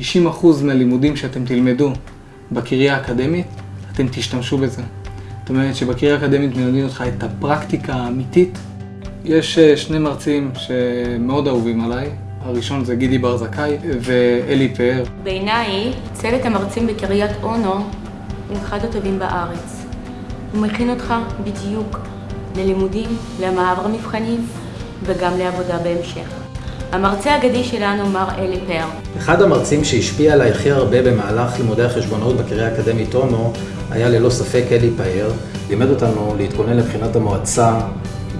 90% מהלימודים שאתם תלמדו בקריה האקדמית, אתם תשתמשו בזה. זאת אומרת שבקריה האקדמית מלמדים אותך את הפרקטיקה האמיתית. יש אה, שני מרצים שמאוד אהובים עליי, הראשון זה גידי בר זכאי ואלי פאר. בעיניי, צוות המרצים בקריית אונו הוא אחד הטובים בארץ. הוא מכין אותך בדיוק ללימודים, למעבר מבחנים וגם לעבודה בהמשך. המרצה האגדי שלנו, מר אלי פאר. אחד המרצים שהשפיע עליי הכי הרבה במהלך לימודי החשבונאות בקריה האקדמית אונו היה ללא ספק אלי פאר. לימד אותנו להתכונן לבחינת המועצה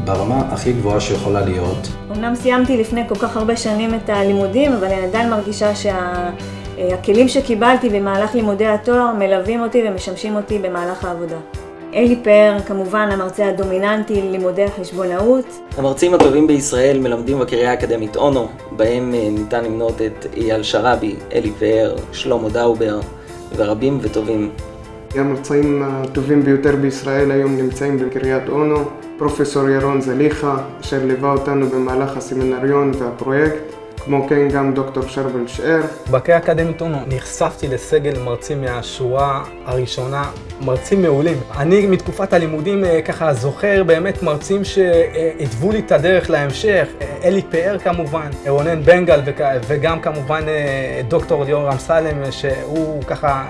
ברמה הכי גבוהה שיכולה להיות. אמנם סיימתי לפני כל כך הרבה שנים את הלימודים, אבל אני עדיין מרגישה שהכלים שה... שקיבלתי במהלך לימודי התואר מלווים אותי ומשמשים אותי במהלך העבודה. אלי פאר, כמובן המרצה הדומיננטי ללימודי החשבונאות. המרצים הטובים בישראל מלמדים בקריה האקדמית אונו, בהם אה, ניתן למנות את אייל שראבי, אלי פאר, שלמה דאובר ורבים וטובים. המרצים הטובים ביותר בישראל היום נמצאים בקריית אונו. פרופסור ירון זליכה, אשר ליווה אותנו במהלך הסמינריון והפרויקט, כמו כן גם דוקטור שרבל שאר. בקריה האקדמית אונו נחשפתי לסגל מרצים מהשורה הראשונה, מרצים מעולים. אני מתקופת הלימודים ככה זוכר באמת מרצים שהתוו לי את הדרך להמשך, אלי פאר כמובן, רונן בנגל וגם כמובן דוקטור ליאור אמסלם שהוא ככה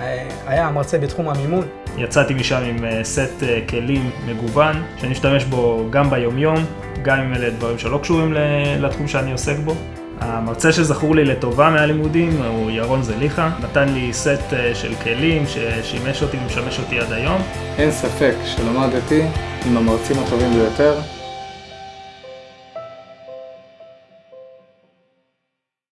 היה המרצה בתחום המימון. יצאתי משם עם סט כלים מגוון, שאני משתמש בו גם ביומיום, גם אם אלה דברים שלא קשורים לתחום שאני עוסק בו. המרצה שזכור לי לטובה מהלימודים הוא ירון זליכה, נתן לי סט של כלים ששימש אותי ומשמש אותי עד היום. אין ספק שלמדתי עם המרצים הטובים ביותר.